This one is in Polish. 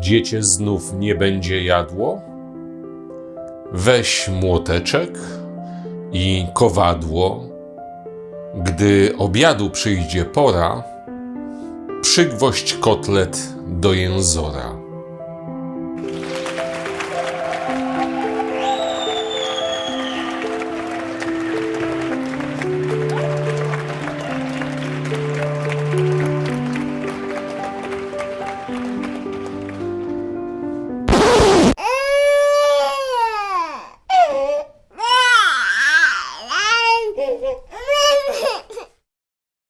dziecię znów nie będzie jadło? Weź młoteczek i kowadło. Gdy obiadu przyjdzie pora, przygwoźdź kotlet do jęzora.